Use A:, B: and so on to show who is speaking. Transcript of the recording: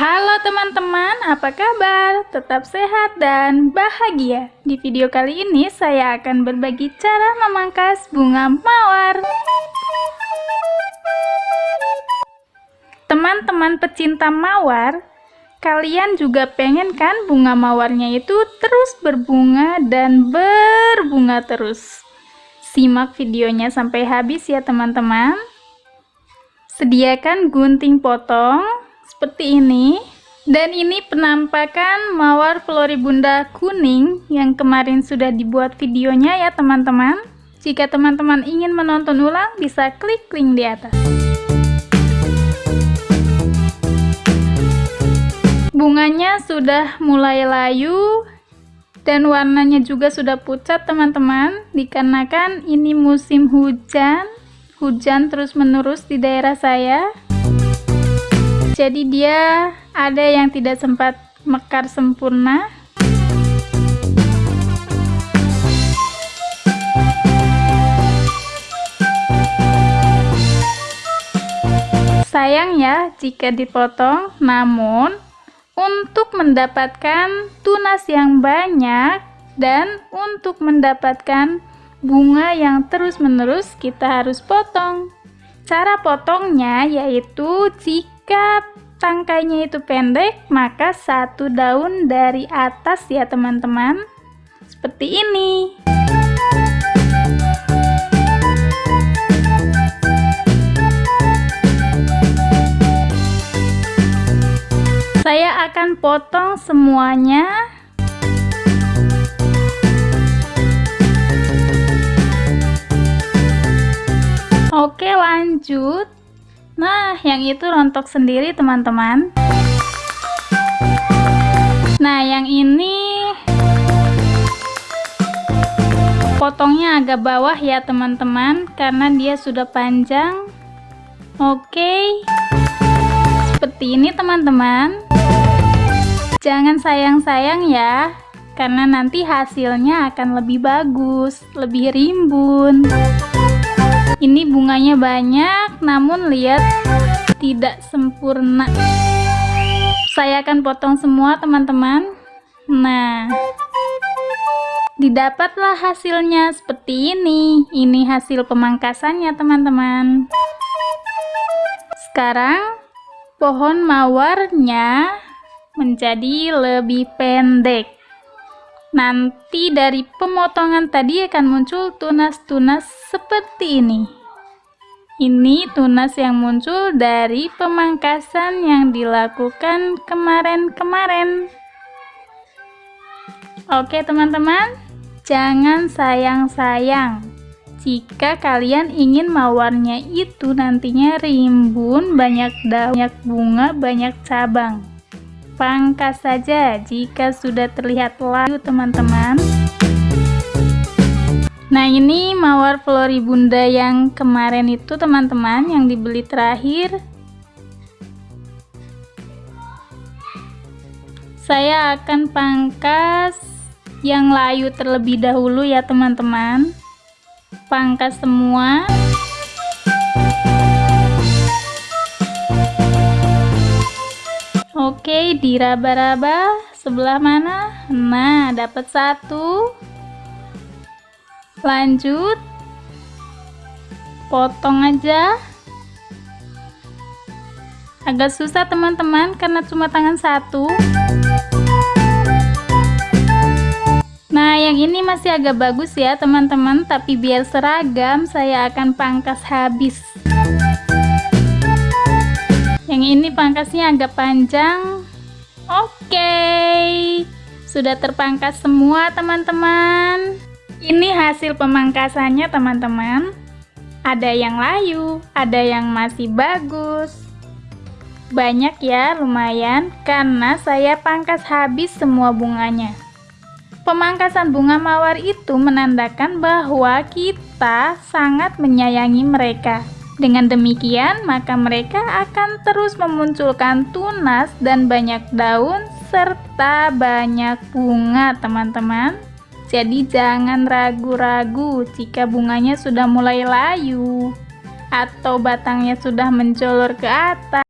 A: Halo teman-teman, apa kabar? Tetap sehat dan bahagia. Di video kali ini saya akan berbagi cara memangkas bunga mawar. Teman-teman pecinta mawar, kalian juga pengen kan bunga mawarnya itu terus berbunga dan berbunga terus? Simak videonya sampai habis ya teman-teman. Sediakan gunting potong seperti ini. Dan ini penampakan mawar floribunda kuning yang kemarin sudah dibuat videonya ya teman-teman. Jika teman-teman ingin menonton ulang bisa klik link di atas. Bunganya sudah mulai layu dan warnanya juga sudah pucat teman-teman dikarenakan ini musim hujan. Hujan terus menerus di daerah saya jadi dia ada yang tidak sempat mekar sempurna. Sayang ya jika dipotong namun untuk mendapatkan tunas yang banyak dan untuk mendapatkan bunga yang terus-menerus kita harus potong. Cara potongnya yaitu jika jika tangkainya itu pendek, maka satu daun dari atas ya teman-teman. Seperti ini. Saya akan potong semuanya Oke lanjut Nah, yang itu rontok sendiri teman-teman. Nah, yang ini potongnya agak bawah ya teman-teman, karena dia sudah panjang. Oke, seperti ini teman-teman. Jangan sayang-sayang ya, karena nanti hasilnya akan lebih bagus, lebih rimbun ini bunganya banyak namun lihat tidak sempurna. Saya akan potong semua teman-teman. Nah didapatlah hasilnya seperti ini. Ini hasil pemangkasannya teman-teman. Sekarang pohon mawarnya menjadi lebih pendek Nanti dari pemotongan tadi akan muncul tunas-tunas seperti ini. Ini tunas yang muncul dari pemangkasan yang dilakukan kemarin-kemarin. Oke teman-teman, jangan sayang-sayang. Jika kalian ingin mawarnya itu nantinya rimbun, banyak daun, banyak bunga, banyak cabang pangkas saja jika sudah terlihat layu teman-teman. Nah ini mawar floribunda yang kemarin itu teman-teman yang dibeli terakhir. Saya akan pangkas yang layu terlebih dahulu ya teman-teman. Pangkas semua Oke, diraba-raba sebelah mana? Nah, dapat satu. Lanjut. Potong aja. Agak susah teman-teman karena cuma tangan satu. Nah, yang ini masih agak bagus ya teman-teman, tapi biar seragam saya akan pangkas habis ini pangkasnya agak panjang. Oke. Sudah terpangkas semua teman-teman. Ini hasil pemangkasannya teman-teman. Ada yang layu ada yang masih bagus. Banyak ya lumayan karena saya pangkas habis semua bunganya. Pemangkasan bunga mawar itu menandakan bahwa kita sangat menyayangi mereka. Dengan demikian, maka mereka akan terus memunculkan tunas dan banyak daun serta banyak bunga, teman-teman. Jadi jangan ragu-ragu jika bunganya sudah mulai layu atau batangnya sudah mencolor ke atas.